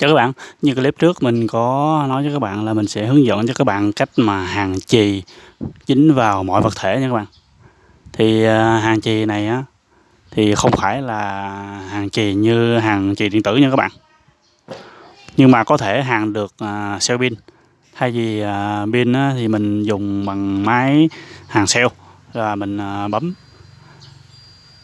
Chào các bạn, như clip trước mình có nói với các bạn là mình sẽ hướng dẫn cho các bạn cách mà hàng chì dính vào mọi vật thể nha các bạn. Thì à, hàng chì này á thì không phải là hàng chì như hàng chì điện tử nha các bạn. Nhưng mà có thể hàng được à, uh, cell pin. Thay vì uh, pin á, thì mình dùng bằng máy hàng cell là mình uh, bấm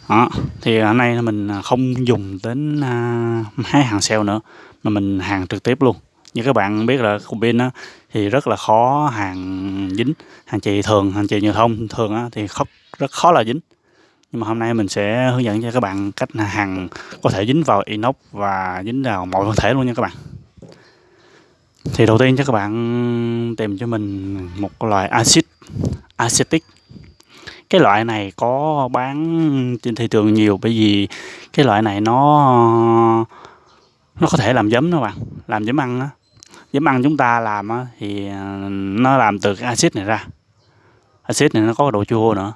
đó. thì hôm nay mình à, không dùng đến à, hái hàng sale nữa mà mình hàng trực tiếp luôn. Như các bạn biết là cùng pin á, thì rất là khó hàng dính hàng chì thường hàng chì nhựa thông thường á, thì khó, rất khó là dính. Nhưng mà hôm nay mình sẽ hướng dẫn cho các bạn cách hàng có thể dính vào inox và dính vào mọi vật thể luôn nha các bạn. Thì đầu tiên cho các bạn tìm cho mình một loại axit acetic cái loại này có bán trên thị trường nhiều bởi vì cái loại này nó nó có thể làm giấm đó bạn, làm giấm ăn á. Giấm ăn chúng ta làm á thì à, nó làm từ cái axit này ra. Axit này nó có độ chua nữa.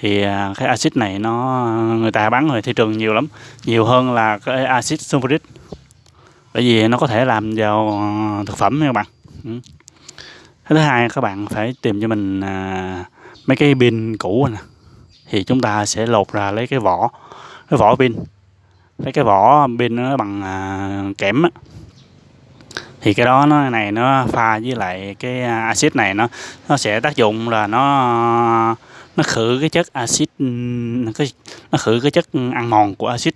Thì à, cái axit này nó, người ta bán ở thị trường nhiều lắm. Nhiều hơn là cái axit sulfuric. Bởi vì nó có thể làm vào à, thực phẩm nha các bạn ừ. thứ hai các bạn phải tìm cho mình mấy cái pin cũ nè. Thì chúng ta sẽ lột ra lấy cái vỏ cái vỏ pin. Lấy cái vỏ pin nó bằng à, kẽm á. Thì cái đó nó này nó pha với lại cái à, axit này nó nó sẽ tác dụng là nó nó khử cái chất axit nó khử cái chất ăn mòn của axit.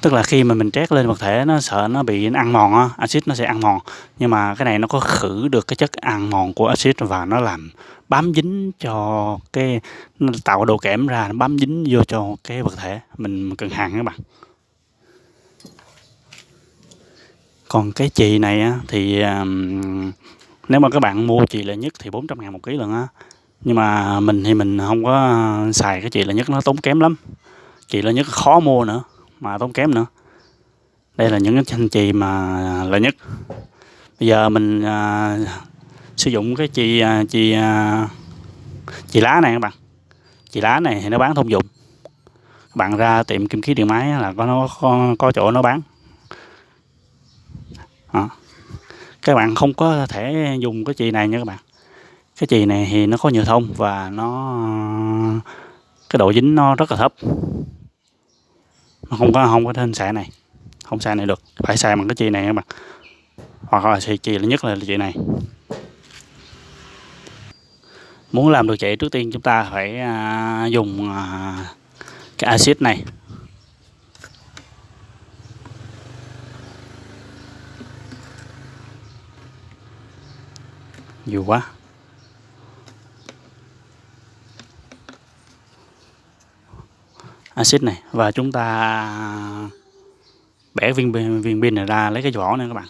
Tức là khi mà mình trét lên vật thể nó sợ nó bị ăn mòn á axit nó sẽ ăn mòn. Nhưng mà cái này nó có khử được cái chất ăn mòn của axit và nó làm bám dính cho cái nó tạo độ kẽm ra nó bám dính vô cho cái vật thể mình cần hàng các bạn. Còn cái chì này á, thì um, nếu mà các bạn mua chì lợi nhất thì 400 ngàn một ký lần á. Nhưng mà mình thì mình không có xài cái chì lợi nhất nó tốn kém lắm. Chì lợi nhất khó mua nữa mà tốn kém nữa. Đây là những cái thanh chì mà lợi nhất. Bây giờ mình uh, sử dụng cái chì à, chì à, chì lá này các bạn. Chì lá này thì nó bán thông dụng. Các bạn ra tiệm kim khí điện máy là có nó có, có chỗ nó bán. Đó. các bạn không có thể dùng cái chì này nha các bạn. Cái chì này thì nó có nhựa thông và nó cái độ dính nó rất là thấp. Nó không có không có thêm xài này. Không xài này được. Phải xài bằng cái chì này các bạn. Hoặc là xài chì là nhất là chì này muốn làm được chạy trước tiên chúng ta phải à, dùng à, cái axit này. Nhiều quá. Axit này. Và chúng ta à, bẻ viên viên pin này ra lấy cái vỏ này các bạn.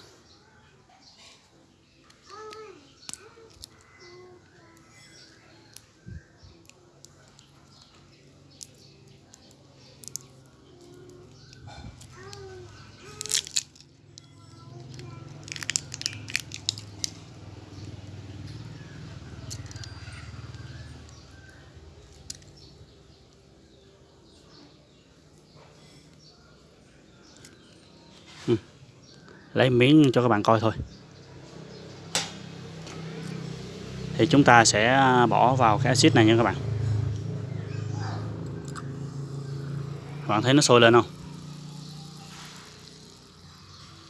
Lấy miếng cho các bạn coi thôi. Thì chúng ta sẽ bỏ vào cái axit này nha các bạn. Bạn thấy nó sôi lên không?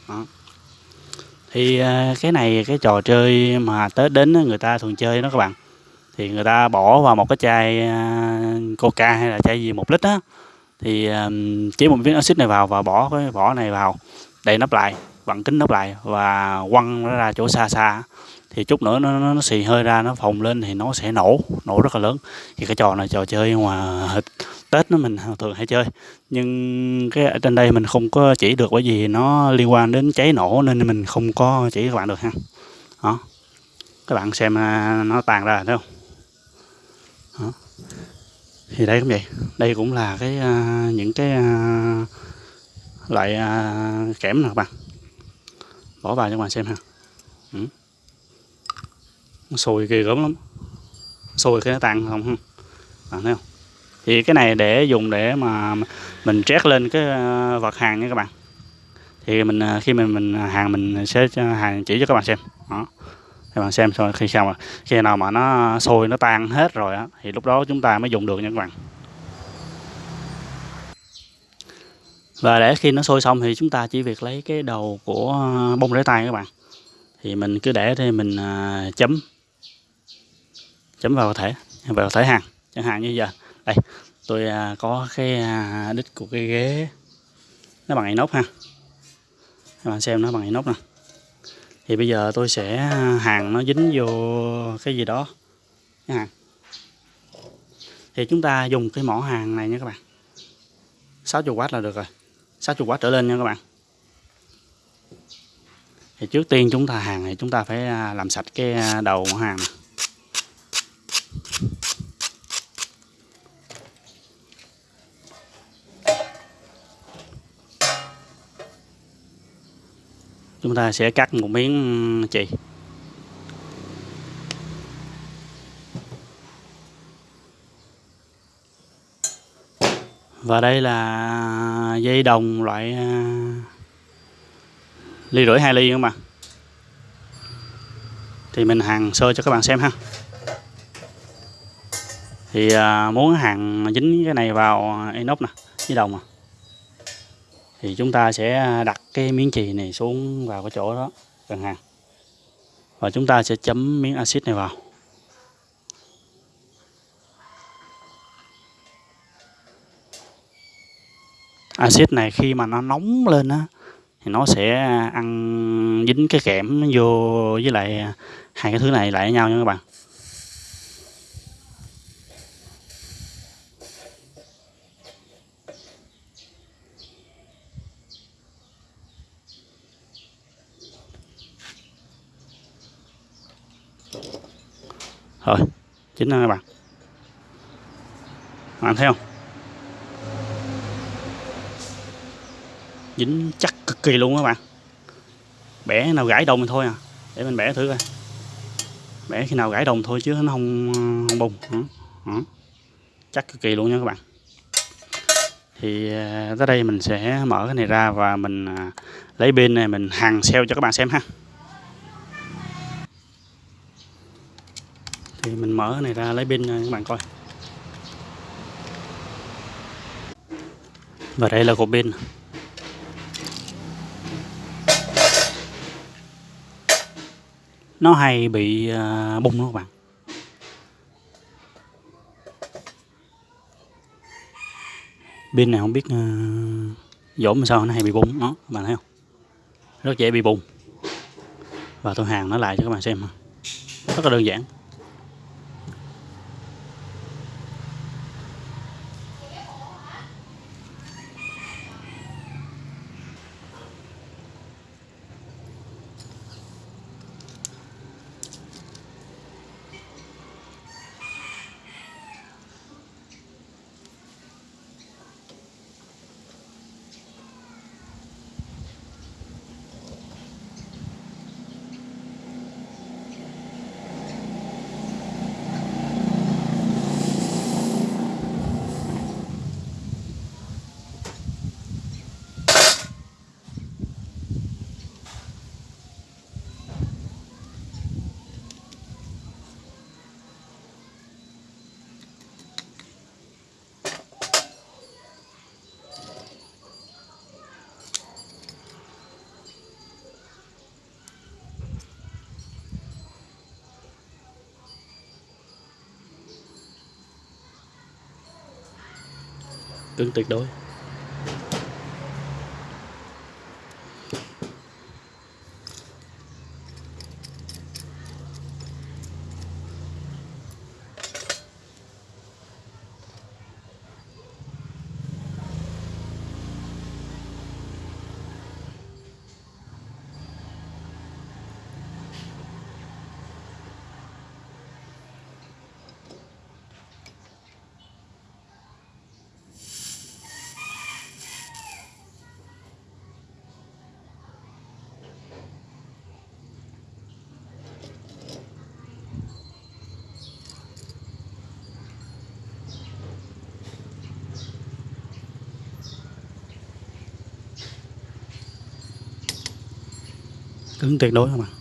Đó. thì à, cái này, cái trò chơi mà tết đến người ta thường chơi đó các bạn. Thì người ta bỏ vào một cái chai à, coca hay là chai gì một lít á. Thì à, chế một miếng axit này vào và bỏ cái vỏ này vào, đầy nắp lại vặn kính nắp lại và quăng nó ra chỗ xa xa. Thì chút nữa nó, nó, nó xì hơi ra nó phồng lên thì nó sẽ nổ nổ rất là lớn. Thì cái trò này trò chơi ngoài tết nó mình thường hay chơi. Nhưng cái ở trên đây mình không có chỉ được bởi vì nó liên quan đến cháy nổ nên mình không có chỉ các bạn được ha. Đó. Các bạn xem à, nó tàn ra thấy không? Đó. thì đây cũng vậy. Đây cũng là cái uh, những cái uh, loại uh, kẽm nè các bạn bỏ vào cho các bạn xem ha. Ừ. nó sùi kỳ gớm lắm. Sùi khi nó tan không ha. Bạn thấy không? Thì cái này để dùng để mà mình trét lên cái ờ, vật hàng nha các bạn. Thì mình ờ, khi mình mình hàng mình sẽ hàng chỉ cho các bạn xem. Đó. Các bạn xem rồi khi sao mà, khi nào mà nó sôi nó tan hết rồi á, thì lúc đó chúng ta mới dùng được nha các bạn. Và để khi nó sôi xong thì chúng ta chỉ việc lấy cái đầu của à, bông rễ tay các bạn. Thì mình cứ để thì mình à, chấm chấm vào thể vào thể hàng, chẳng hạn như giờ. Đây, tôi à, có cái đít của cái ghế. Nó bằng inox ha. Các bạn xem nó bằng inox nè. Thì bây giờ tôi sẽ hàng nó dính vô cái gì đó. Cái hàng. Thì chúng ta dùng cái mỏ hàng này nha các bạn. 60W là được rồi. 60 quá trở lên nha các bạn thì trước tiên chúng ta hàng thì chúng ta phải à, làm sạch cái à, đầu của hàng này. chúng ta sẽ cắt một miếng ừ, chì và đây là dây đồng loại à, ly rưỡi hai ly các bạn thì mình hàng sơ cho các bạn xem ha. Thì à, muốn hàng dính cái này vào inox nè với đồng à thì chúng ta sẽ đặt cái miếng chì này xuống vào cái chỗ đó gần hàng và chúng ta sẽ chấm miếng axit này vào. Axit này khi mà nó nóng lên á, thì nó sẽ ăn dính cái kẽm vô với lại hai cái thứ này lại với nhau nha các bạn. Rồi chính là các bạn. Bạn thấy không? Dính chắc cực kỳ luôn các bạn. Bẻ nào gãy đồng thì thôi à. Để mình bẻ thử coi. Bẻ khi nào gãy đồng thôi chứ nó không không bùng. Đó. chắc cực kỳ luôn nha các bạn. Thì à, tới đây mình sẽ mở cái này ra và mình à, lấy pin này mình hàng xeo cho các bạn xem ha. Thì mình mở cái này ra lấy pin các bạn coi. Và đây là cục pin. Nó hay bị uh, bung đó các bạn. Pin này không biết à, uh, dỗm sao nó hay bị bung đó các bạn thấy không? Rất dễ bị bung. Và tôi hàng nó lại cho các bạn xem rất là đơn giản. Cứng tuyệt đối. Ứng tuyệt đối không ạ? À?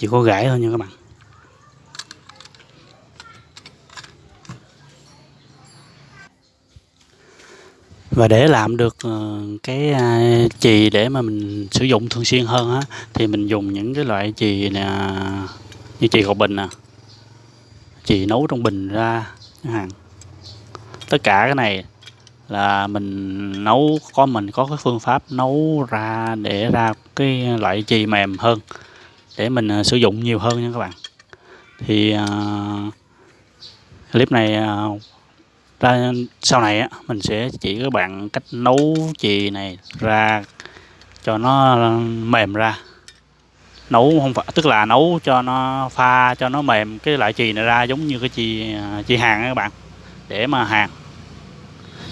Chỉ có gãy thôi nha các bạn. Và để làm được ờ, cái à, chì để mà mình sử dụng thường xuyên hơn á, thì mình dùng những cái loại chì nè, như chì gọt bình nè, chì nấu trong bình ra chẳng hạn. Tất cả cái này là mình nấu, có mình có cái phương pháp nấu ra để ra cái loại chì mềm hơn để mình à, sử dụng nhiều hơn nha các bạn. Thì uh, clip này uh, ra sau này á mình sẽ chỉ các bạn cách nấu chì này ra cho nó mềm ra. Nấu không phải tức là nấu cho nó pha cho nó mềm cái loại chì này ra giống như cái chì chì hàng các bạn để mà hàng.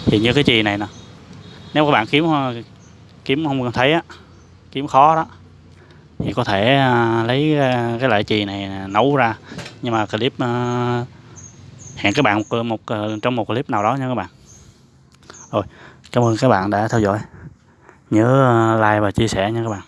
Thì như cái chì này nè nếu các bạn kiếm kiếm không thấy á kiếm khó đó thì có thể à, lấy à, cái loại chì này nấu ra. Nhưng mà clip à, hẹn các bạn một, một trong một clip nào đó nha các bạn. Rồi cảm ơn các bạn đã theo dõi. Nhớ like và chia sẻ nha các bạn.